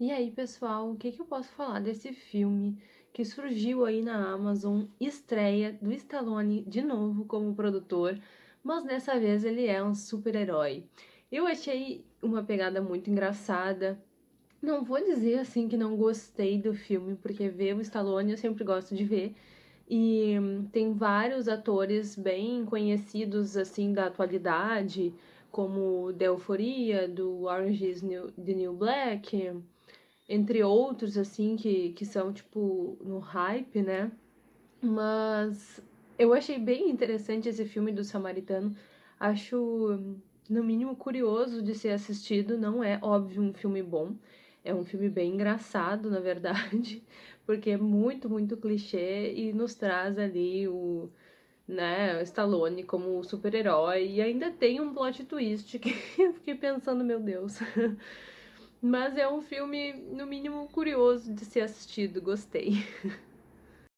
E aí, pessoal, o que, que eu posso falar desse filme que surgiu aí na Amazon, estreia do Stallone de novo como produtor, mas dessa vez ele é um super-herói. Eu achei uma pegada muito engraçada. Não vou dizer assim que não gostei do filme, porque ver o Stallone eu sempre gosto de ver. E tem vários atores bem conhecidos assim da atualidade, como The Euphoria, do Orange is New, the New Black, entre outros, assim, que, que são, tipo, no hype, né? Mas eu achei bem interessante esse filme do Samaritano. Acho, no mínimo, curioso de ser assistido. Não é, óbvio, um filme bom. É um filme bem engraçado, na verdade, porque é muito, muito clichê e nos traz ali o, né, Stallone como super-herói. E ainda tem um plot twist que eu fiquei pensando, meu Deus. Mas é um filme, no mínimo, curioso de ser assistido, gostei.